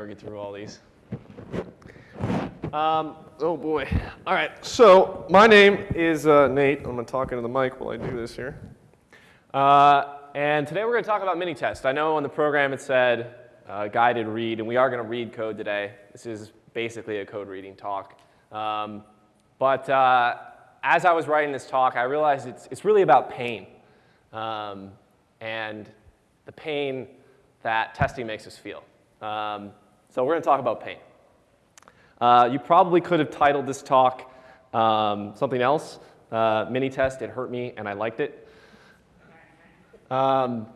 we're going to ever get through all these. Um, oh boy. All right, so my name is uh, Nate. I'm going to talk into the mic while I do this here. Uh, and today we're going to talk about Minitest. I know on the program it said uh, guided read, and we are going to read code today. This is basically a code reading talk. Um, but uh, as I was writing this talk, I realized it's, it's really about pain um, and the pain that testing makes us feel. Um, so we're going to talk about pain. Uh, you probably could have titled this talk um, something else. Uh, Minitest, it hurt me and I liked it. Um,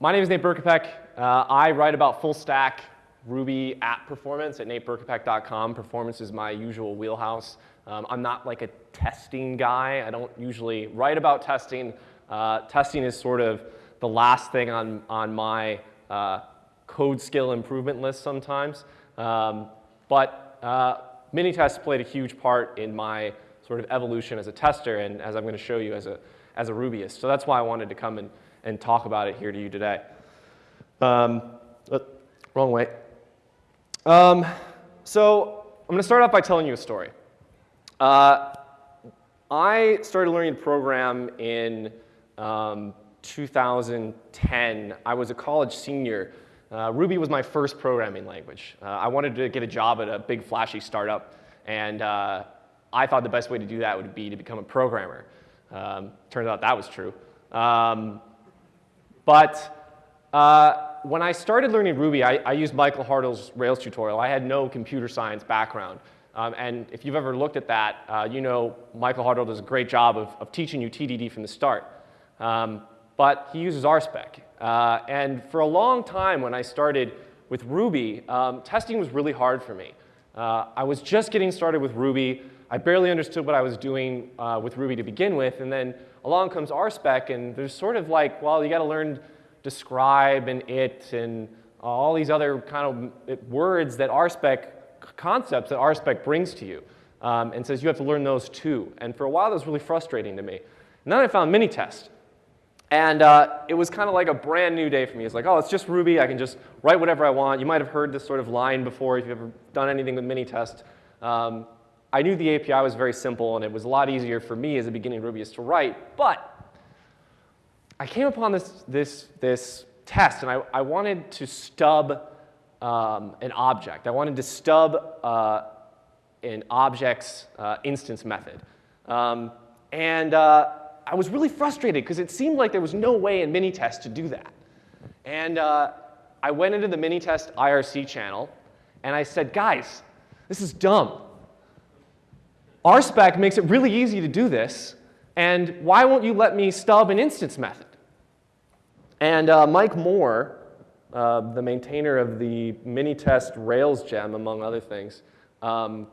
my name is Nate Berkopec. Uh, I write about full stack Ruby app performance at nateberkopec.com. Performance is my usual wheelhouse. Um, I'm not like a testing guy. I don't usually write about testing. Uh, testing is sort of the last thing on, on my uh, code skill improvement list sometimes. Um, but uh, Minitest played a huge part in my sort of evolution as a tester and as I'm going to show you as a, as a Rubyist. So that's why I wanted to come and, and talk about it here to you today. Um, uh, wrong way. Um, so I'm going to start off by telling you a story. Uh, I started learning to program in um, 2010. I was a college senior uh, Ruby was my first programming language. Uh, I wanted to get a job at a big flashy startup, and uh, I thought the best way to do that would be to become a programmer. Um, turns out that was true. Um, but uh, when I started learning Ruby, I, I, used Michael Hartl's Rails tutorial. I had no computer science background. Um, and if you've ever looked at that, uh, you know Michael Hartl does a great job of, of teaching you TDD from the start. Um, but he uses RSpec. Uh, and for a long time when I started with Ruby, um, testing was really hard for me. Uh, I was just getting started with Ruby. I barely understood what I was doing uh, with Ruby to begin with. And then along comes RSpec, and there's sort of like, well, you got to learn describe and it and all these other kind of words that RSpec, concepts that RSpec brings to you. Um, and says you have to learn those too. And for a while, that was really frustrating to me. And then I found Minitest. And uh, it was kind of like a brand new day for me. It's like, oh, it's just Ruby. I can just write whatever I want. You might have heard this sort of line before if you've ever done anything with Minitest. Um, I knew the API was very simple, and it was a lot easier for me as a beginning Rubyist to write. But I came upon this, this, this test, and I, I wanted to stub um, an object. I wanted to stub uh, an object's uh, instance method. Um, and uh, I was really frustrated because it seemed like there was no way in Minitest to do that. And uh, I went into the Minitest IRC channel and I said, guys, this is dumb. RSpec makes it really easy to do this, and why won't you let me stub an instance method? And uh, Mike Moore, uh, the maintainer of the Minitest Rails gem, among other things, um,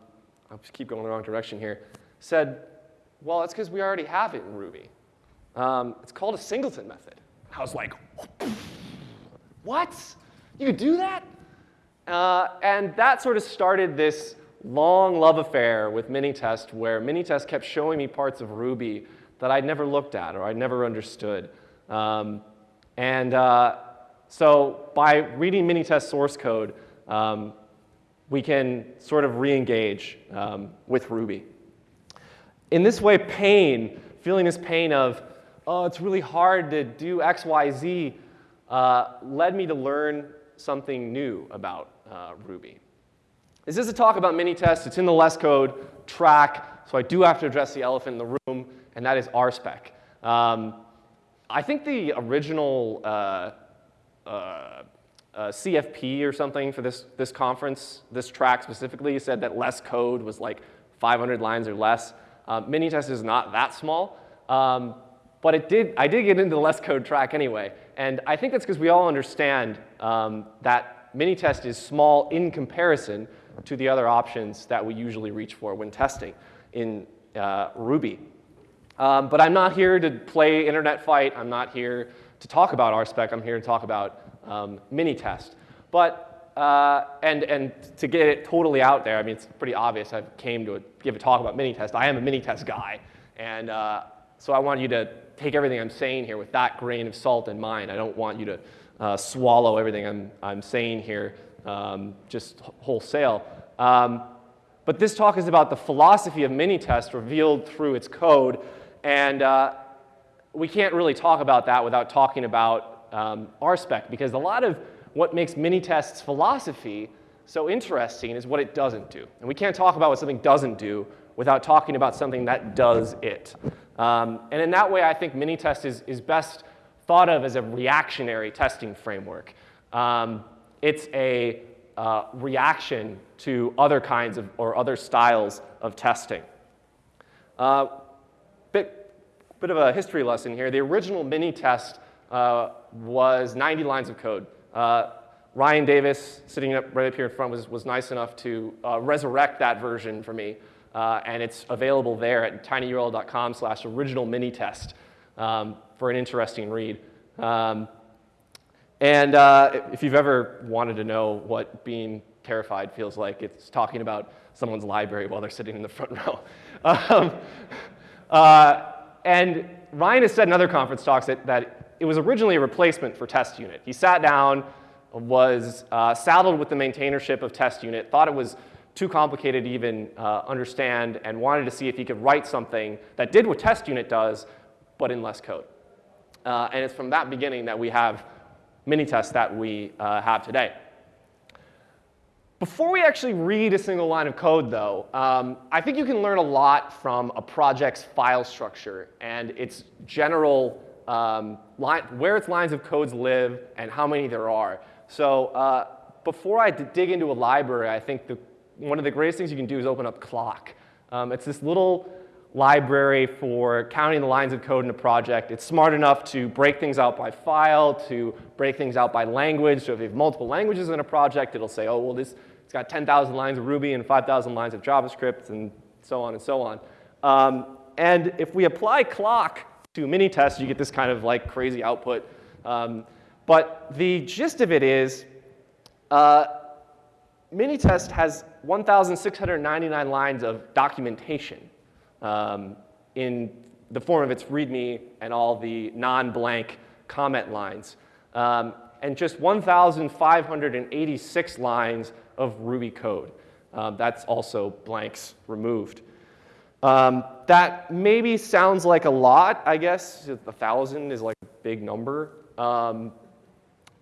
I'll just keep going the wrong direction here, said, well, it's because we already have it in Ruby. Um, it's called a singleton method. I was like, what? You could do that? Uh, and that sort of started this long love affair with Minitest where Minitest kept showing me parts of Ruby that I'd never looked at or I'd never understood. Um, and uh, so by reading Minitest source code, um, we can sort of re-engage um, with Ruby. In this way, pain, feeling this pain of, oh, it's really hard to do X, Y, Z, uh, led me to learn something new about uh, Ruby. This is a talk about Minitest. It's in the less code track, so I do have to address the elephant in the room, and that is RSpec. Um, I think the original uh, uh, uh CFP or something for this, this conference, this track specifically, said that less code was like 500 lines or less. Uh, Minitest is not that small, um, but it did, I did get into the less code track anyway. And I think that's because we all understand um, that Minitest is small in comparison to the other options that we usually reach for when testing in uh, Ruby. Um, but I'm not here to play internet fight. I'm not here to talk about RSpec. I'm here to talk about um, Minitest. But uh, and, and to get it totally out there, I mean, it's pretty obvious. I came to a, give a talk about Minitest. I am a Minitest guy. And uh, so I want you to take everything I'm saying here with that grain of salt in mind. I don't want you to uh, swallow everything I'm, I'm saying here um, just wholesale. Um, but this talk is about the philosophy of Minitest revealed through its code. And uh, we can't really talk about that without talking about um, RSpec, because a lot of what makes Minitest's philosophy so interesting is what it doesn't do. And we can't talk about what something doesn't do without talking about something that does it. Um, and in that way, I think Minitest is, is best thought of as a reactionary testing framework. Um, it's a uh, reaction to other kinds of or other styles of testing. Uh, bit, bit of a history lesson here. The original Minitest uh, was 90 lines of code. Uh, Ryan Davis, sitting up right up here in front, was, was nice enough to uh, resurrect that version for me. Uh, and it's available there at tinyurl.com slash original minitest um, for an interesting read. Um, and uh, if you've ever wanted to know what being terrified feels like, it's talking about someone's library while they're sitting in the front row. Um, uh, and Ryan has said in other conference talks that, that it was originally a replacement for test unit. He sat down, was uh, saddled with the maintainership of test unit, thought it was too complicated to even uh, understand, and wanted to see if he could write something that did what test unit does, but in less code. Uh, and it's from that beginning that we have Minitest that we uh, have today. Before we actually read a single line of code, though, um, I think you can learn a lot from a project's file structure and its general, um, line, where its lines of codes live and how many there are. So uh, before I dig into a library, I think the, one of the greatest things you can do is open up cloc. Um, it's this little library for counting the lines of code in a project. It's smart enough to break things out by file, to break things out by language. So if you have multiple languages in a project, it'll say, oh, well, this, it's got 10,000 lines of Ruby and 5,000 lines of JavaScript and so on and so on. Um, and if we apply cloc to Minitest, you get this kind of like crazy output. Um, but the gist of it is, uh, Minitest has 1,699 lines of documentation um, in the form of its README and all the non-blank comment lines. Um, and just 1,586 lines of Ruby code. Um, that's also blanks removed. Um, that maybe sounds like a lot, I guess. A thousand is like a big number. Um,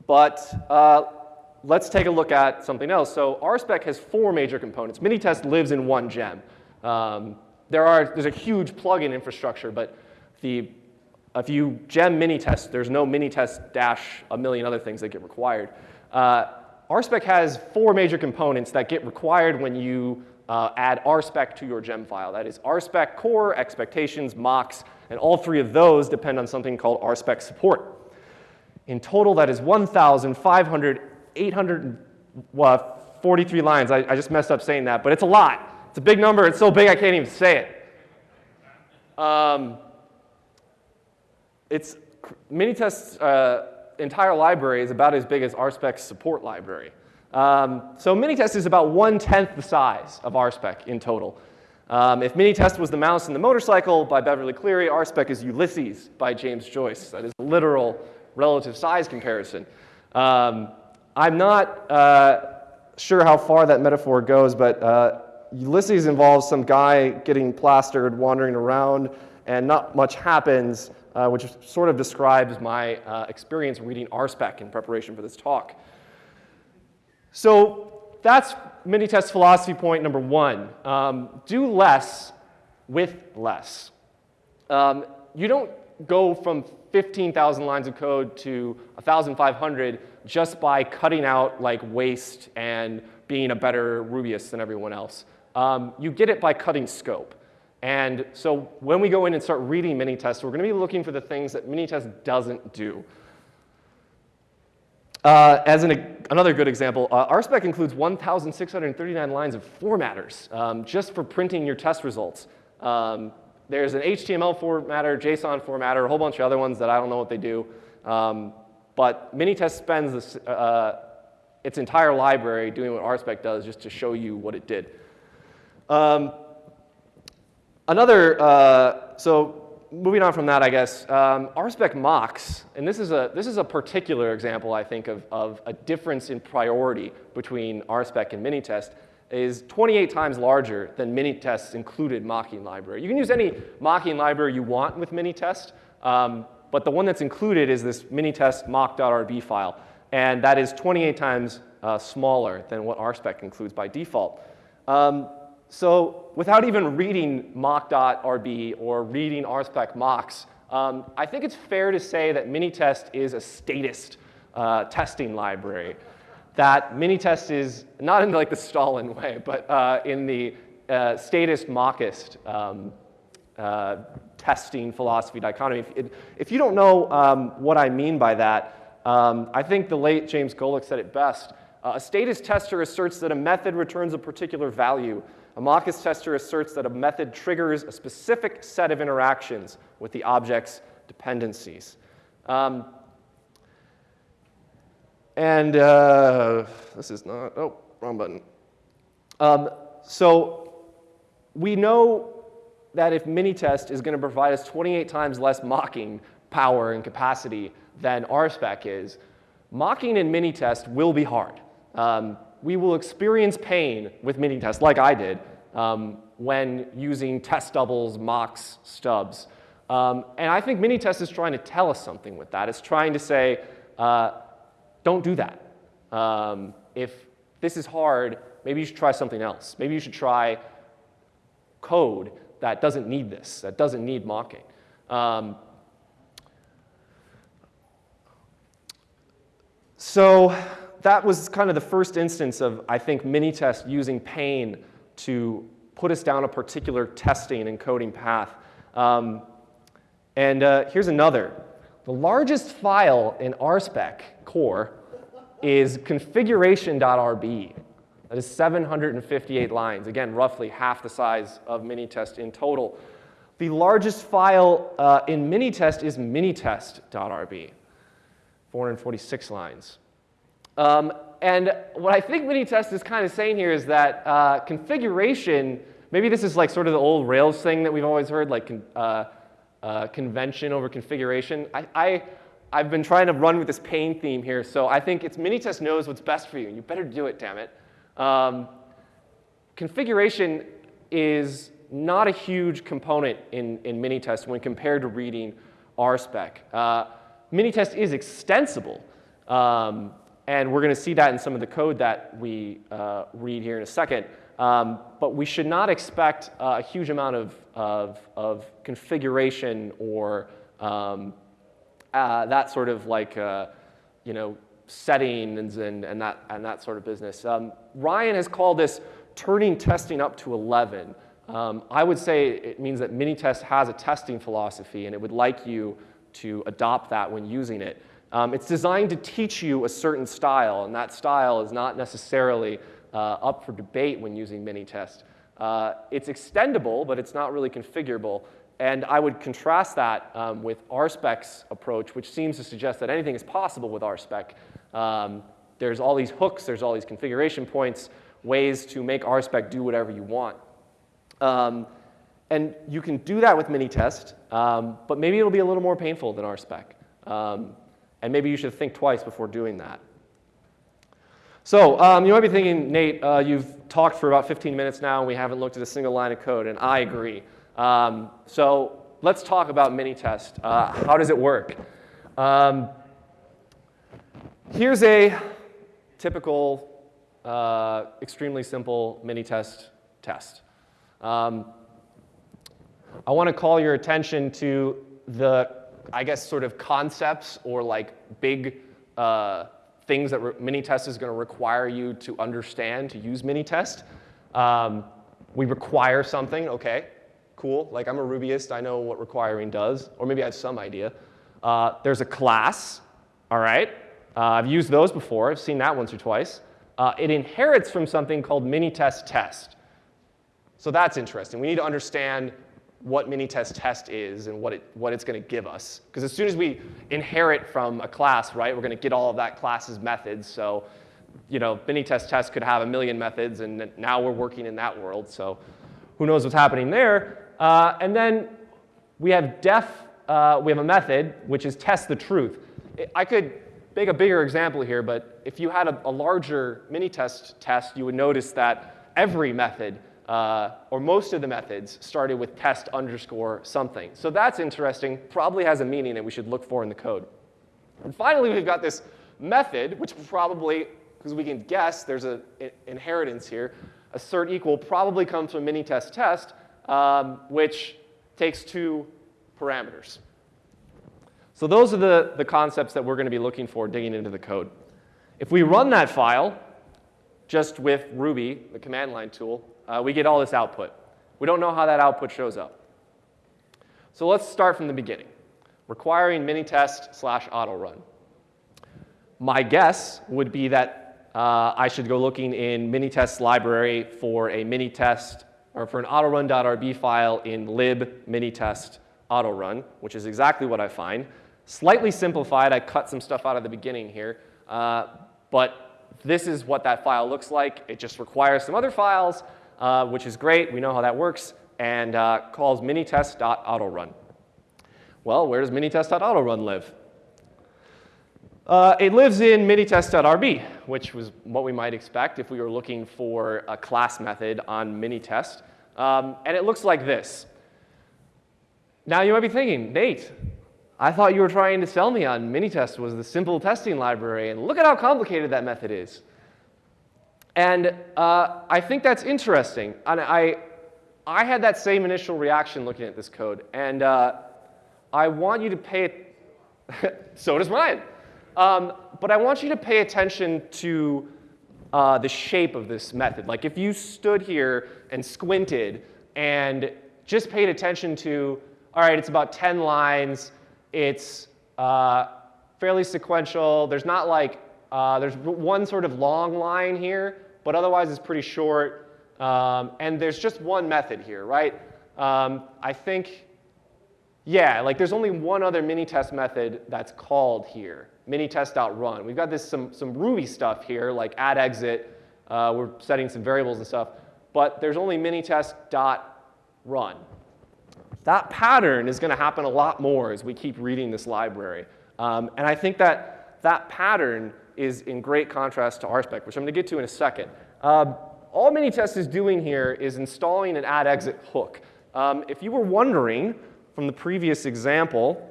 but uh, let's take a look at something else. So RSpec has four major components. Minitest lives in one gem. Um, there are, there's a huge plugin infrastructure, but the, if you gem Minitest, there's no Minitest dash a million other things that get required. Uh, RSpec has four major components that get required when you uh, add RSpec to your gem file. That is RSpec core, expectations, mocks, and all three of those depend on something called RSpec support. In total, that is 1,500, 843 lines. I, I just messed up saying that, but it's a lot. It's a big number. It's so big I can't even say it. Um, it's Minitest's uh, entire library is about as big as RSpec's support library. Um, so Minitest is about one-tenth the size of RSpec in total. Um, if Minitest was the mouse and the motorcycle by Beverly Cleary, RSpec is Ulysses by James Joyce. That is a literal relative size comparison. Um, I'm not uh, sure how far that metaphor goes, but uh, Ulysses involves some guy getting plastered, wandering around, and not much happens, uh, which sort of describes my uh, experience reading RSpec in preparation for this talk. So that's Minitest philosophy point number one. Um, do less with less. Um, you don't go from 15,000 lines of code to 1,500 just by cutting out like waste and being a better Rubyist than everyone else. Um, you get it by cutting scope. And so when we go in and start reading Minitest, we're going to be looking for the things that Minitest doesn't do. Uh, as an, another good example, uh, RSpec includes 1,639 lines of formatters um, just for printing your test results. Um, there's an HTML formatter, JSON formatter, a whole bunch of other ones that I don't know what they do. Um, but Minitest spends this, uh, its entire library doing what RSpec does just to show you what it did. Um, another, uh, so moving on from that, I guess, um, RSpec mocks, and this is, a, this is a particular example, I think, of, of a difference in priority between RSpec and Minitest, is 28 times larger than Minitest's included mocking library. You can use any mocking library you want with Minitest, um, but the one that's included is this Minitest mock.rb file, and that is 28 times uh, smaller than what RSpec includes by default. Um, so without even reading mock.rb or reading RSpec mocks, um, I think it's fair to say that Minitest is a statist uh, testing library. That Minitest is, not in like the Stalin way, but uh, in the uh, statist mockist um, uh, testing philosophy dichotomy. If, if you don't know um, what I mean by that, um, I think the late James Golick said it best. Uh, a statist tester asserts that a method returns a particular value a mockist tester asserts that a method triggers a specific set of interactions with the object's dependencies. Um, and uh, this is not, oh, wrong button. Um, so we know that if Minitest is going to provide us 28 times less mocking power and capacity than RSpec is, mocking in Minitest will be hard. Um, we will experience pain with Minitest, like I did, um, when using test doubles, mocks, stubs. Um, and I think mini Minitest is trying to tell us something with that. It's trying to say, uh, don't do that. Um, if this is hard, maybe you should try something else. Maybe you should try code that doesn't need this, that doesn't need mocking. Um, so that was kind of the first instance of, I think, Minitest using pain to put us down a particular testing and coding path. Um, and uh, here's another. The largest file in RSpec core is configuration.rb. That is 758 lines. Again, roughly half the size of Minitest in total. The largest file uh, in Minitest is minitest.rb, 446 lines. Um, and what I think Minitest is kind of saying here is that uh, configuration, maybe this is like sort of the old Rails thing that we've always heard, like uh, uh, convention over configuration. I, I, I've been trying to run with this pain theme here, so I think it's Minitest knows what's best for you, and you better do it, damn it. Um, configuration is not a huge component in, in Minitest when compared to reading RSpec. Uh, Minitest is extensible. Um, and we're going to see that in some of the code that we uh, read here in a second. Um, but we should not expect uh, a huge amount of, of, of configuration or um, uh, that sort of like, uh, you know, settings and, and, that, and that sort of business. Um, Ryan has called this turning testing up to 11. Um, I would say it means that Minitest has a testing philosophy and it would like you to adopt that when using it. Um, it's designed to teach you a certain style, and that style is not necessarily uh, up for debate when using Minitest. Uh, it's extendable, but it's not really configurable. And I would contrast that um, with RSpec's approach, which seems to suggest that anything is possible with RSpec. Um, there's all these hooks, there's all these configuration points, ways to make RSpec do whatever you want. Um, and you can do that with Minitest, um, but maybe it'll be a little more painful than RSpec. Um, and maybe you should think twice before doing that. So um, you might be thinking, Nate, uh, you've talked for about 15 minutes now and we haven't looked at a single line of code, and I agree. Um, so let's talk about Minitest. Uh, how does it work? Um, here's a typical, uh, extremely simple Minitest test. Um, I want to call your attention to the I guess, sort of concepts or like big uh, things that Minitest is going to require you to understand to use Minitest. Um, we require something, okay, cool. Like I'm a Rubyist, I know what requiring does, or maybe I have some idea. Uh, there's a class, all right. Uh, I've used those before, I've seen that once or twice. Uh, it inherits from something called Minitest test. So that's interesting. We need to understand what Minitest test test is and what, it, what it's going to give us. Because as soon as we inherit from a class, right, we're going to get all of that class's methods. So, you know, Minitest test test could have a million methods, and now we're working in that world. So who knows what's happening there. Uh, and then we have def, uh, we have a method which is test the truth. I could make a bigger example here, but if you had a, a larger mini-test test, you would notice that every method, uh, or most of the methods, started with test underscore something. So that's interesting, probably has a meaning that we should look for in the code. And finally, we've got this method, which probably, because we can guess there's an inheritance here, assert equal probably comes from mini-test test, um, which takes two parameters. So those are the, the concepts that we're going to be looking for digging into the code. If we run that file just with Ruby, the command line tool, uh, we get all this output. We don't know how that output shows up. So let's start from the beginning. Requiring minitest slash auto run. My guess would be that uh, I should go looking in minitest library for a minitest or for an autorun.rb file in lib minitest autorun, which is exactly what I find. Slightly simplified, I cut some stuff out of the beginning here, uh, but this is what that file looks like. It just requires some other files, uh, which is great. We know how that works, and uh, calls minitest.autorun. Well, where does minitest.autorun live? Uh, it lives in minitest.rb, which was what we might expect if we were looking for a class method on minitest. Um, and it looks like this. Now you might be thinking, Nate, I thought you were trying to sell me on Minitest was the simple testing library, and look at how complicated that method is. And uh, I think that's interesting. And I, I had that same initial reaction looking at this code. And uh, I want you to pay, so does mine. Um, but I want you to pay attention to uh, the shape of this method. Like if you stood here and squinted and just paid attention to, all right, it's about 10 lines, it's uh, fairly sequential. There's not like, uh, there's one sort of long line here, but otherwise it's pretty short. Um, and there's just one method here, right? Um, I think, yeah, like there's only one other mini test method that's called here, mini test.run. We've got this some, some Ruby stuff here, like at exit. Uh, we're setting some variables and stuff, but there's only mini test.run. That pattern is going to happen a lot more as we keep reading this library. Um, and I think that that pattern is in great contrast to RSpec, which I'm going to get to in a second. Um, all Minitest is doing here is installing an at exit hook. Um, if you were wondering from the previous example,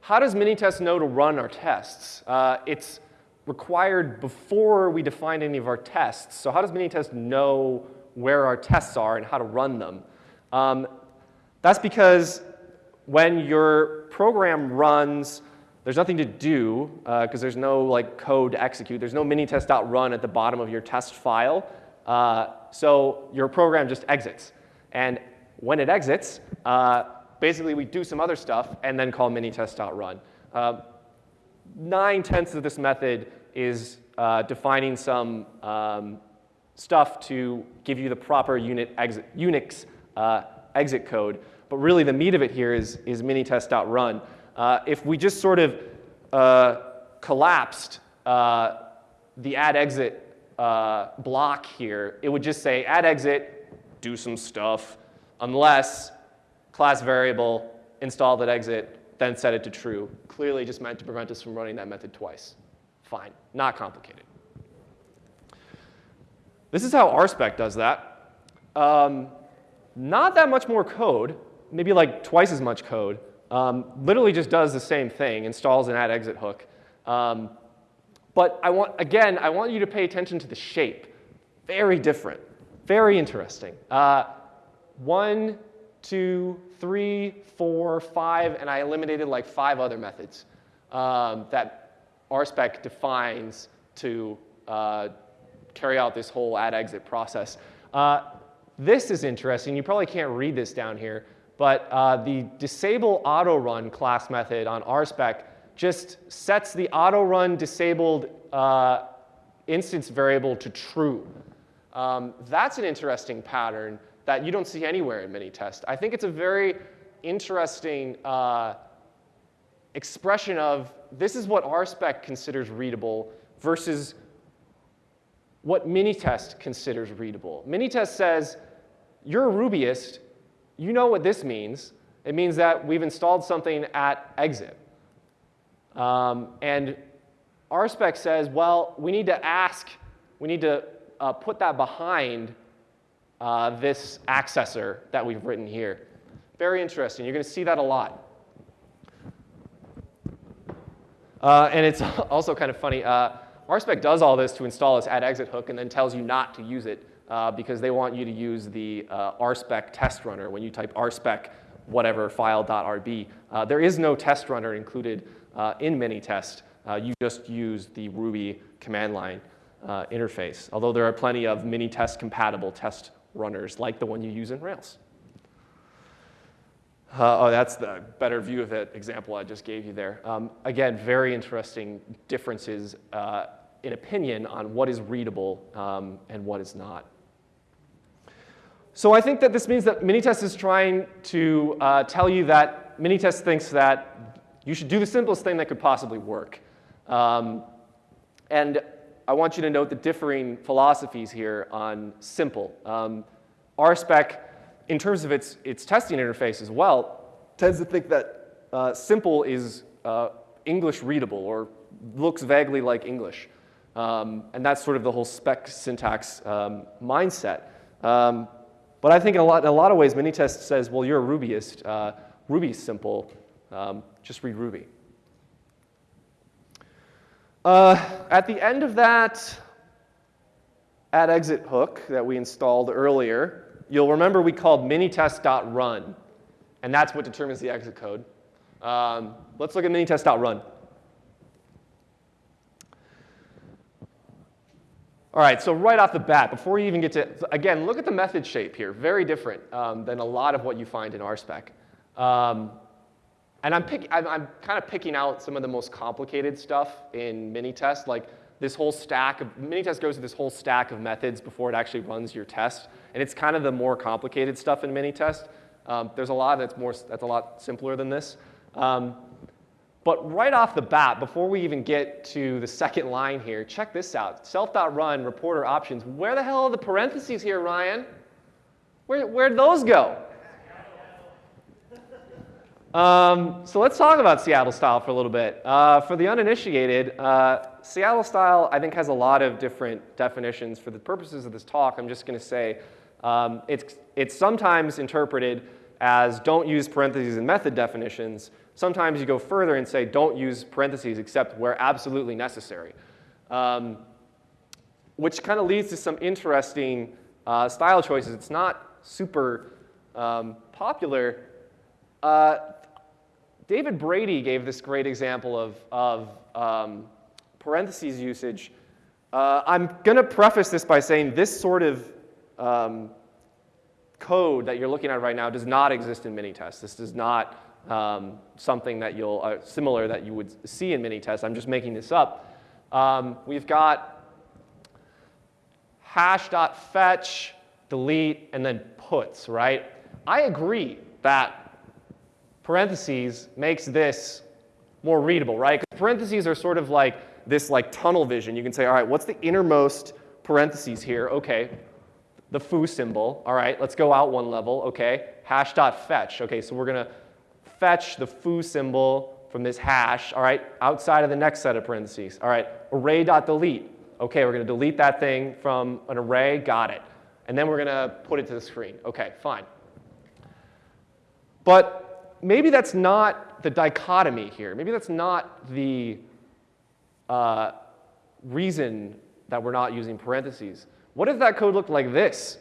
how does Minitest know to run our tests? Uh, it's required before we define any of our tests. So how does Minitest know where our tests are and how to run them? Um, that's because when your program runs, there's nothing to do because uh, there's no like code to execute. There's no minitest.run at the bottom of your test file. Uh, so your program just exits. And when it exits, uh, basically we do some other stuff and then call minitest.run. Uh, nine tenths of this method is uh, defining some um, stuff to give you the proper unit exit, Unix uh, exit code. But really the meat of it here is, is minitest.run. Uh, if we just sort of uh, collapsed uh, the at exit uh, block here, it would just say at exit, do some stuff, unless class variable, install that exit, then set it to true. Clearly just meant to prevent us from running that method twice. Fine, not complicated. This is how RSpec does that. Um, not that much more code, maybe like twice as much code. Um, literally just does the same thing, installs an at exit hook. Um, but I want, again, I want you to pay attention to the shape. Very different, very interesting. Uh, one, two, three, four, five, and I eliminated like five other methods um, that RSpec defines to uh, carry out this whole at exit process. Uh, this is interesting. You probably can't read this down here, but uh, the disable auto run class method on RSpec just sets the auto run disabled uh, instance variable to true. Um, that's an interesting pattern that you don't see anywhere in Minitest. I think it's a very interesting uh, expression of this is what RSpec considers readable versus what Minitest considers readable. Minitest says you're a Rubyist, you know what this means. It means that we've installed something at exit. Um, and RSpec says, well, we need to ask, we need to uh, put that behind uh, this accessor that we've written here. Very interesting. You're going to see that a lot. Uh, and it's also kind of funny. Uh, RSpec does all this to install this at exit hook and then tells you not to use it uh, because they want you to use the uh, RSpec test runner when you type RSpec whatever file.rb. Uh, there is no test runner included uh, in Minitest. Uh, you just use the Ruby command line uh, interface, although there are plenty of Minitest compatible test runners like the one you use in Rails. Uh, oh, that's the better view of it example I just gave you there. Um, again, very interesting differences uh, in opinion on what is readable um, and what is not. So I think that this means that Minitest is trying to uh, tell you that Minitest thinks that you should do the simplest thing that could possibly work. Um, and I want you to note the differing philosophies here on simple. Um, RSpec, in terms of its, its testing interface as well, tends to think that uh, simple is uh, English readable or looks vaguely like English. Um, and that's sort of the whole spec syntax um, mindset. Um, but I think in a lot, in a lot of ways, Minitest says, well, you're a Rubyist. Uh, Ruby's simple. Um, just read Ruby. Uh, at the end of that at exit hook that we installed earlier, you'll remember we called minitest.run. And that's what determines the exit code. Um, let's look at minitest.run. All right, so right off the bat, before we even get to, again, look at the method shape here. Very different um, than a lot of what you find in RSpec. Um, and I'm, pick, I'm, I'm, kind of picking out some of the most complicated stuff in Minitest, like this whole stack of, Minitest goes through this whole stack of methods before it actually runs your test. And it's kind of the more complicated stuff in Minitest. Um, there's a lot that's, more, that's a lot simpler than this. Um, but right off the bat, before we even get to the second line here, check this out. Self.run, reporter options. Where the hell are the parentheses here, Ryan? Where, where'd those go? Um, so let's talk about Seattle style for a little bit. Uh, for the uninitiated, uh, Seattle style I think has a lot of different definitions. For the purposes of this talk, I'm just going to say um, it's, it's sometimes interpreted as don't use parentheses in method definitions. Sometimes you go further and say don't use parentheses except where absolutely necessary, um, which kind of leads to some interesting uh, style choices. It's not super um, popular. Uh, David Brady gave this great example of, of um, parentheses usage. Uh, I'm going to preface this by saying this sort of um, code that you're looking at right now does not exist in Minitest. This does not um, something that you'll, uh, similar that you would see in Minitest. I'm just making this up. Um, we've got hash.fetch, delete, and then puts, right? I agree that parentheses makes this more readable, right? Parentheses are sort of like this like tunnel vision. You can say, all right, what's the innermost parentheses here? Okay, the foo symbol. All right, let's go out one level. Okay, hash dot fetch. Okay, so we're going to fetch the foo symbol from this hash, all right, outside of the next set of parentheses. All right, array dot delete. Okay, we're going to delete that thing from an array. Got it. And then we're going to put it to the screen. Okay, fine. But maybe that's not the dichotomy here. Maybe that's not the uh, reason that we're not using parentheses. What if that code looked like this?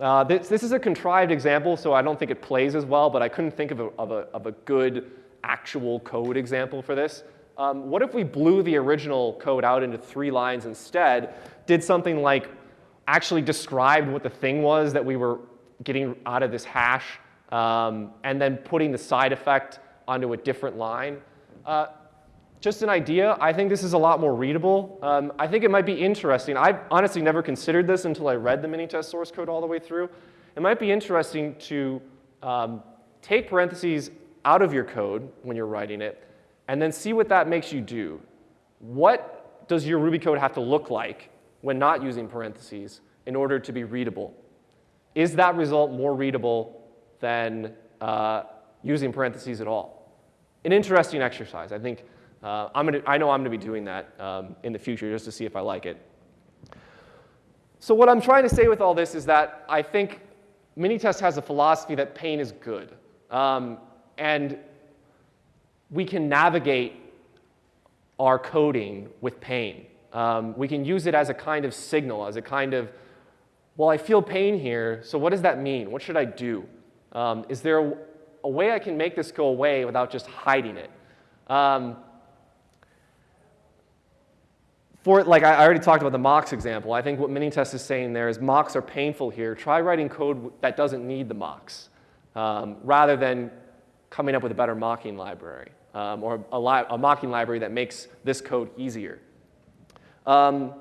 Uh, this, this, is a contrived example, so I don't think it plays as well, but I couldn't think of a, of a, of a good actual code example for this. Um, what if we blew the original code out into three lines instead, did something like actually described what the thing was that we were getting out of this hash, um, and then putting the side effect onto a different line. Uh, just an idea. I think this is a lot more readable. Um, I think it might be interesting. I've honestly never considered this until I read the Minitest source code all the way through. It might be interesting to um, take parentheses out of your code when you're writing it and then see what that makes you do. What does your Ruby code have to look like when not using parentheses in order to be readable? Is that result more readable than uh, using parentheses at all. An interesting exercise. I think uh, I'm gonna, I know I'm going to be doing that um, in the future just to see if I like it. So what I'm trying to say with all this is that I think Minitest has a philosophy that pain is good. Um, and we can navigate our coding with pain. Um, we can use it as a kind of signal, as a kind of, well, I feel pain here, so what does that mean? What should I do? Um, is there a, a, way I can make this go away without just hiding it? Um, for, like I already talked about the mocks example, I think what Minitest is saying there is mocks are painful here. Try writing code that doesn't need the mocks, um, rather than coming up with a better mocking library um, or a, li a, mocking library that makes this code easier. Um,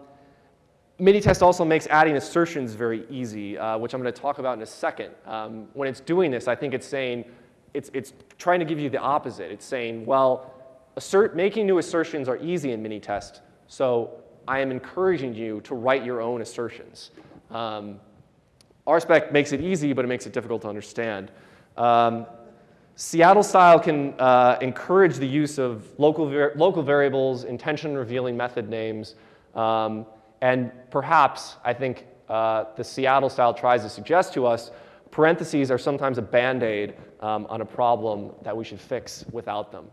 Minitest also makes adding assertions very easy, uh, which I'm going to talk about in a second. Um, when it's doing this, I think it's saying, it's, it's trying to give you the opposite. It's saying, well, assert, making new assertions are easy in Minitest, so I am encouraging you to write your own assertions. Um, RSpec makes it easy, but it makes it difficult to understand. Um, Seattle style can uh, encourage the use of local, var local variables, intention revealing method names, um, and perhaps, I think uh, the Seattle style tries to suggest to us, parentheses are sometimes a band-aid um, on a problem that we should fix without them.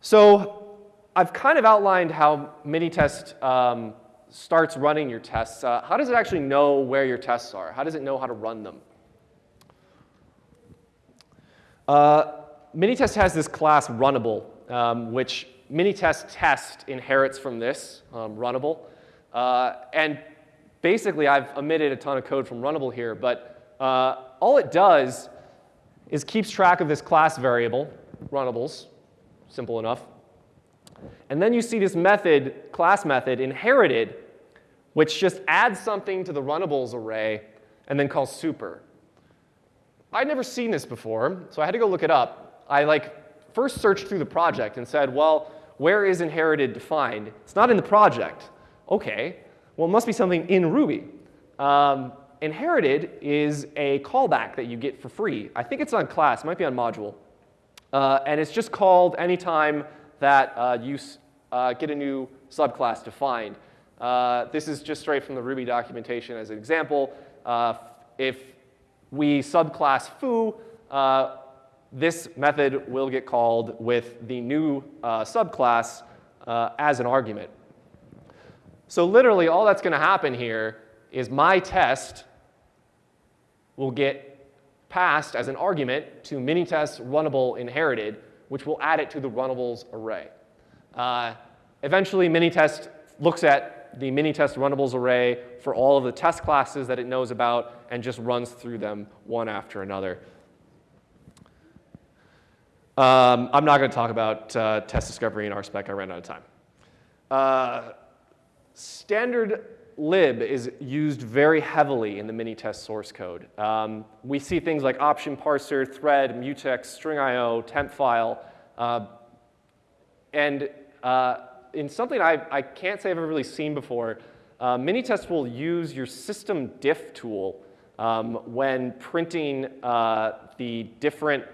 So I've kind of outlined how Minitest um, starts running your tests. Uh, how does it actually know where your tests are? How does it know how to run them? Uh, Minitest has this class runnable, um, which Minitest test inherits from this, um, runnable. Uh, and basically, I've omitted a ton of code from runnable here, but uh, all it does is keeps track of this class variable, runnables, simple enough. And then you see this method, class method, inherited, which just adds something to the runnables array and then calls super. I'd never seen this before, so I had to go look it up. I like first searched through the project and said, well, where is inherited defined? It's not in the project. OK, well, it must be something in Ruby. Um, inherited is a callback that you get for free. I think it's on class, might be on module. Uh, and it's just called anytime that uh, you uh, get a new subclass defined. Uh, this is just straight from the Ruby documentation as an example. Uh, if we subclass foo, uh, this method will get called with the new uh, subclass as an argument. So literally, all that's going to happen here is my test will get passed as an argument to minitest runnable inherited, which will add it to the runnables array. Uh, eventually, Minitest looks at the Minitest runnables array for all of the test classes that it knows about and just runs through them one after another. Um, I'm not going to talk about uh, test discovery in RSpec. I ran out of time. Uh, standard lib is used very heavily in the Minitest source code. Um, we see things like option parser, thread, mutex, string IO, temp file. Uh, and uh, in something I, I can't say I've ever really seen before, uh, Minitest will use your system diff tool um, when printing uh, the different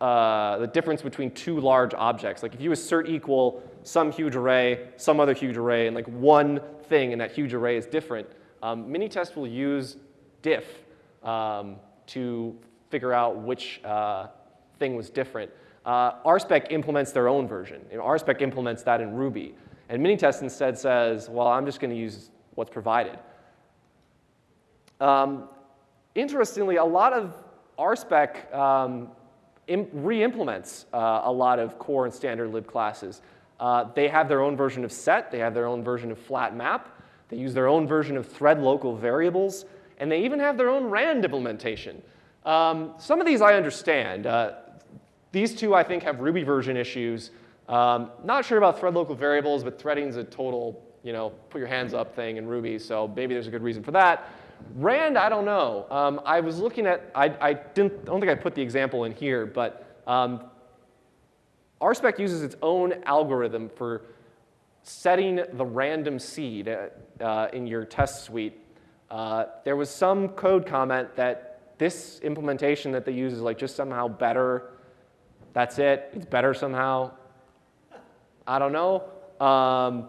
uh, the difference between two large objects. Like if you assert equal some huge array, some other huge array, and like one thing in that huge array is different, um, Minitest will use diff um, to figure out which uh, thing was different. Uh, RSpec implements their own version. You know, RSpec implements that in Ruby. And Minitest instead says, well, I'm just going to use what's provided. Um, interestingly, a lot of RSpec um, re-implements uh, a lot of core and standard lib classes. Uh, they have their own version of set. They have their own version of flat map. They use their own version of thread local variables. And they even have their own RAND implementation. Um, some of these I understand. Uh, these two, I think, have Ruby version issues. Um, not sure about thread local variables, but threading is a total, you know, put your hands up thing in Ruby, so maybe there's a good reason for that. Rand, I don't know. Um, I was looking at, I, I, didn't, I don't think I put the example in here, but um, RSpec uses its own algorithm for setting the random seed uh, uh, in your test suite. Uh, there was some code comment that this implementation that they use is like just somehow better. That's it. It's better somehow. I don't know. Um,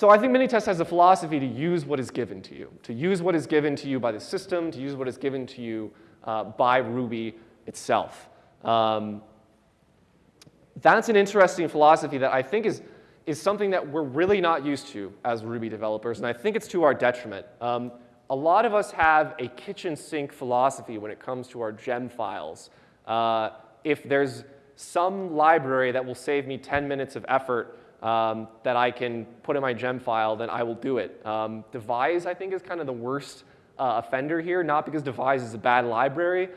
so I think Minitest has a philosophy to use what is given to you, to use what is given to you by the system, to use what is given to you uh, by Ruby itself. Um, that's an interesting philosophy that I think is, is something that we're really not used to as Ruby developers, and I think it's to our detriment. Um, a lot of us have a kitchen sink philosophy when it comes to our gem files. Uh, if there's some library that will save me 10 minutes of effort um, that I can put in my gem file, then I will do it. Um, Devise, I think, is kind of the worst uh, offender here, not because Devise is a bad library,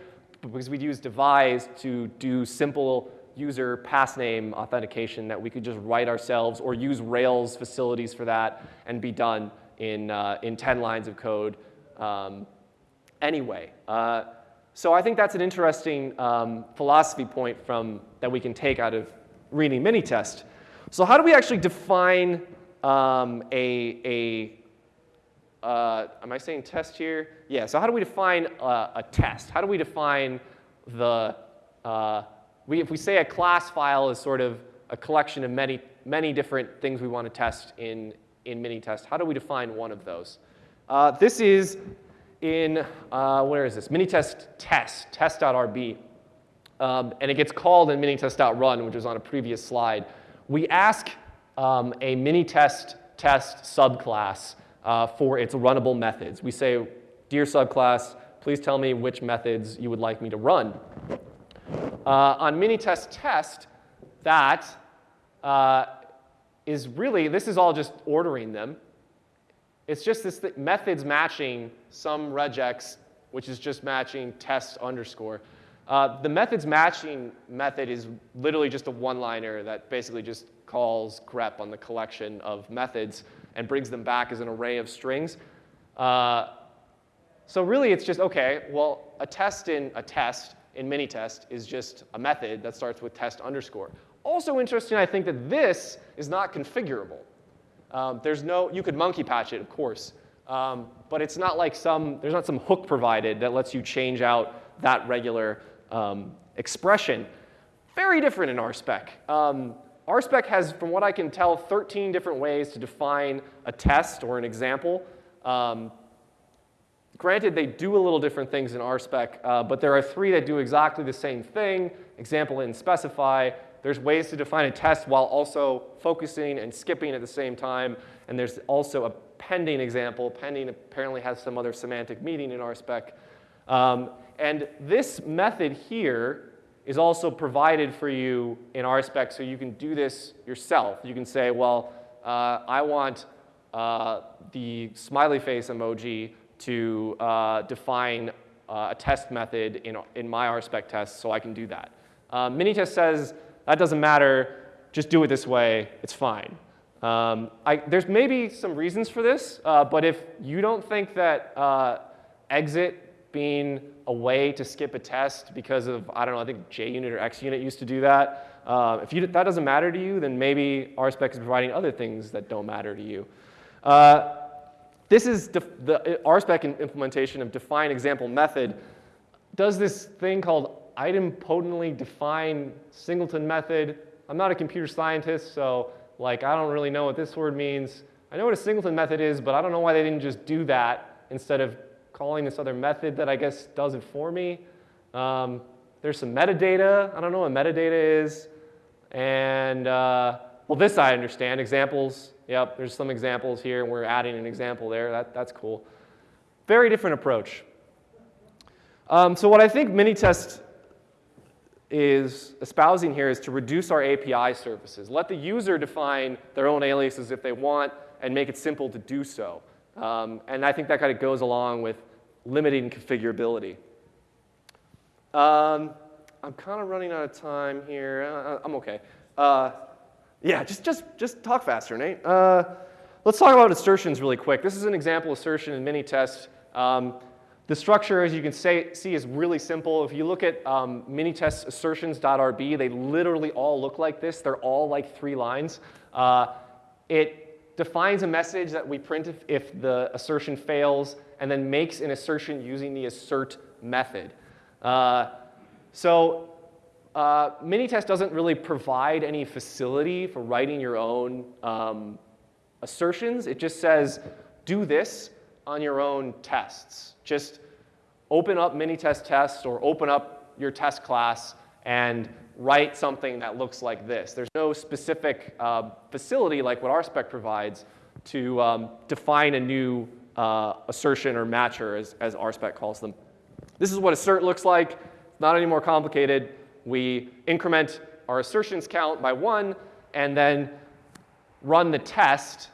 but because we'd use Devise to do simple user pass name authentication that we could just write ourselves or use Rails facilities for that and be done in, uh, in 10 lines of code um, anyway. Uh, so I think that's an interesting um, philosophy point from, that we can take out of reading Minitest. So how do we actually define um, a, a uh, am I saying test here? Yeah, so how do we define a, a test? How do we define the, uh, we, if we say a class file is sort of a collection of many, many different things we want to test in, in Minitest, how do we define one of those? Uh, this is in, uh, where is this? Minitest test, test test.rb. Um, and it gets called in minitest.run, which was on a previous slide. We ask um, a Minitest test test subclass uh, for its runnable methods. We say, dear subclass, please tell me which methods you would like me to run. Uh, on Minitest test, that uh, is really, this is all just ordering them. It's just this th methods matching some regex, which is just matching test underscore. Uh, the methods matching method is literally just a one-liner that basically just calls grep on the collection of methods and brings them back as an array of strings. Uh, so really it's just, okay, well, a test in a test in Minitest is just a method that starts with test underscore. Also interesting, I think that this is not configurable. Um, there's no, you could monkey patch it, of course, um, but it's not like some, there's not some hook provided that lets you change out that regular um, expression. Very different in RSpec. Um, RSpec has, from what I can tell, 13 different ways to define a test or an example. Um, granted, they do a little different things in RSpec, uh, but there are three that do exactly the same thing, example and specify, there's ways to define a test while also focusing and skipping at the same time. And there's also a pending example. Pending apparently has some other semantic meaning in RSpec. Um, and this method here is also provided for you in RSpec so you can do this yourself. You can say, well, uh, I want uh, the smiley face emoji to uh, define uh, a test method in, in my RSpec test so I can do that. Um, Minitest says that doesn't matter. Just do it this way. It's fine. Um, I, there's maybe some reasons for this, uh, but if you don't think that uh, xit being a way to skip a test because of, I don't know, I think JUnit or XUnit used to do that. Uh, if you, that doesn't matter to you, then maybe RSpec is providing other things that don't matter to you. Uh, this is the RSpec implementation of define example method does this thing called idempotently define singleton method. I'm not a computer scientist, so like I don't really know what this word means. I know what a singleton method is, but I don't know why they didn't just do that instead of calling this other method that I guess does it for me. Um, there's some metadata. I don't know what metadata is. And uh, well, this I understand. Examples. Yep, there's some examples here, and we're adding an example there. That, that's cool. Very different approach. Um, so what I think Minitest is espousing here is to reduce our API services. Let the user define their own aliases if they want and make it simple to do so. Um, and I think that kind of goes along with limiting configurability. Um, I'm kind of running out of time here. Uh, uh, I'm okay. Uh, yeah, just, just, just talk faster, Nate. Uh, let's talk about assertions really quick. This is an example assertion in Minitest. Um, the structure, as you can say, see, is really simple. If you look at um, minitest assertions.rb, they literally all look like this. They're all like three lines. Uh, it defines a message that we print if, if the assertion fails, and then makes an assertion using the assert method. Uh, so uh, Minitest doesn't really provide any facility for writing your own um, assertions. It just says, do this on your own tests. Just open up Minitest tests or open up your test class and write something that looks like this. There's no specific uh, facility like what RSpec provides to um, define a new uh, assertion or matcher, as, as RSpec calls them. This is what assert looks like. Not any more complicated. We increment our assertions count by one, and then run the test,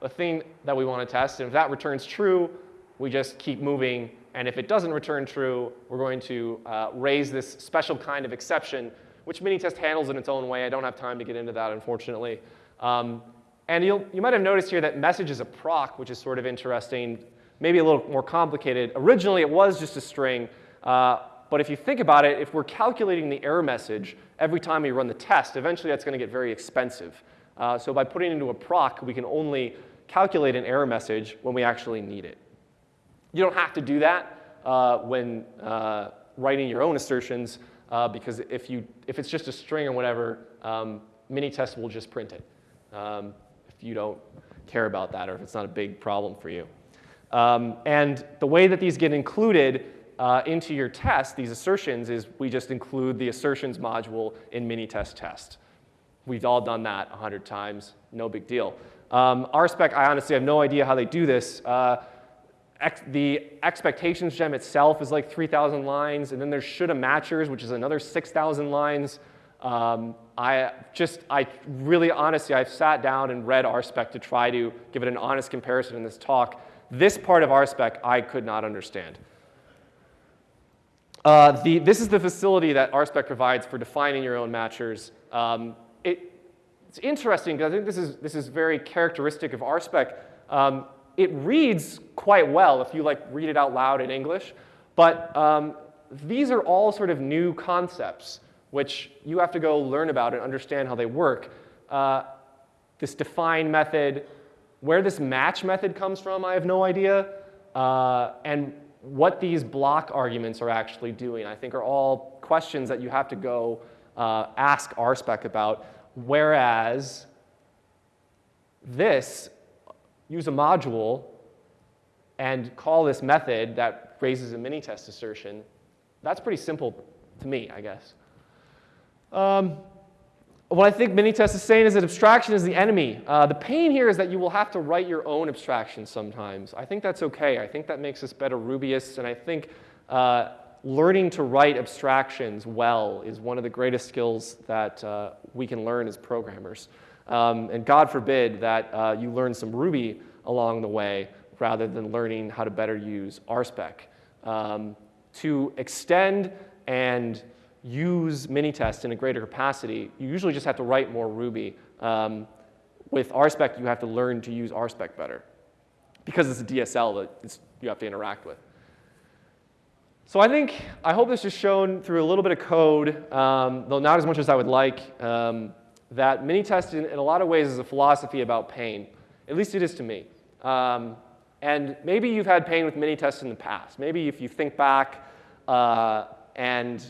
the thing that we want to test. And if that returns true, we just keep moving. And if it doesn't return true, we're going to uh, raise this special kind of exception, which Minitest handles in its own way. I don't have time to get into that, unfortunately. Um, and you'll, you might have noticed here that message is a proc, which is sort of interesting, maybe a little more complicated. Originally, it was just a string. Uh, but if you think about it, if we're calculating the error message every time we run the test, eventually that's going to get very expensive. Uh, so by putting it into a proc, we can only calculate an error message when we actually need it. You don't have to do that uh, when uh, writing your own assertions, uh, because if, you, if it's just a string or whatever, um, Minitest will just print it um, if you don't care about that or if it's not a big problem for you. Um, and the way that these get included uh, into your test, these assertions, is we just include the assertions module in Minitest test. We've all done that 100 times, no big deal. Um, RSpec, I honestly have no idea how they do this. Uh, ex the expectations gem itself is like 3,000 lines, and then there's shoulda matchers, which is another 6,000 lines. Um, I just, I really honestly, I've sat down and read RSpec to try to give it an honest comparison in this talk. This part of RSpec I could not understand. Uh, the, this is the facility that RSpec provides for defining your own matchers. Um, it, it's interesting because I think this is, this is very characteristic of RSpec. Um, it reads quite well if you like read it out loud in English, but um, these are all sort of new concepts which you have to go learn about and understand how they work. Uh, this define method, where this match method comes from, I have no idea. Uh, and what these block arguments are actually doing, I think are all questions that you have to go uh, ask RSpec about. Whereas this, use a module and call this method that raises a Minitest assertion, that's pretty simple to me, I guess. Um, what I think Minitest is saying is that abstraction is the enemy. Uh, the pain here is that you will have to write your own abstraction sometimes. I think that's okay. I think that makes us better Rubyists, and I think uh, learning to write abstractions well is one of the greatest skills that uh, we can learn as programmers. Um, and God forbid that uh, you learn some Ruby along the way rather than learning how to better use RSpec. Um, to extend and use Minitest in a greater capacity, you usually just have to write more Ruby. Um, with RSpec, you have to learn to use RSpec better because it's a DSL that you have to interact with. So I think, I hope this is shown through a little bit of code, um, though not as much as I would like, um, that Minitest in, in, a lot of ways is a philosophy about pain. At least it is to me. Um, and maybe you've had pain with Minitest in the past. Maybe if you think back uh, and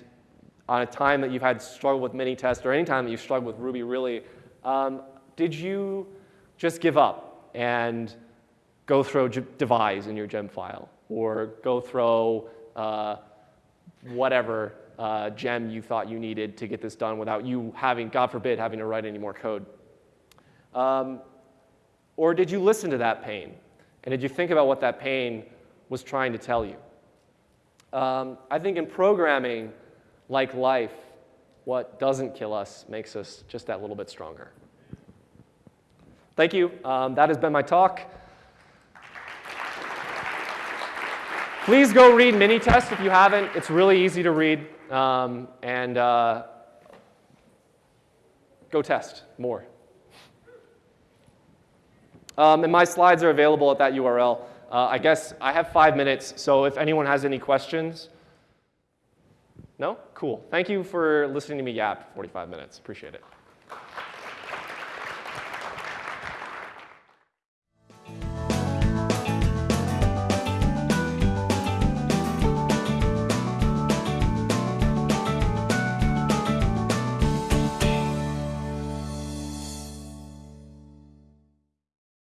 on a time that you've had struggle with Minitest or any time that you've struggled with Ruby really, um, did you just give up and go throw devise in your gem file or go throw uh, whatever uh, gem you thought you needed to get this done without you having, God forbid, having to write any more code? Um, or did you listen to that pain? And did you think about what that pain was trying to tell you? Um, I think in programming, like life, what doesn't kill us makes us just that little bit stronger. Thank you. Um, that has been my talk. Please go read Minitest if you haven't. It's really easy to read. Um, and uh, go test more. Um, and my slides are available at that URL. Uh, I guess I have five minutes, so if anyone has any questions. No? Cool. Thank you for listening to me yap for 45 minutes. Appreciate it.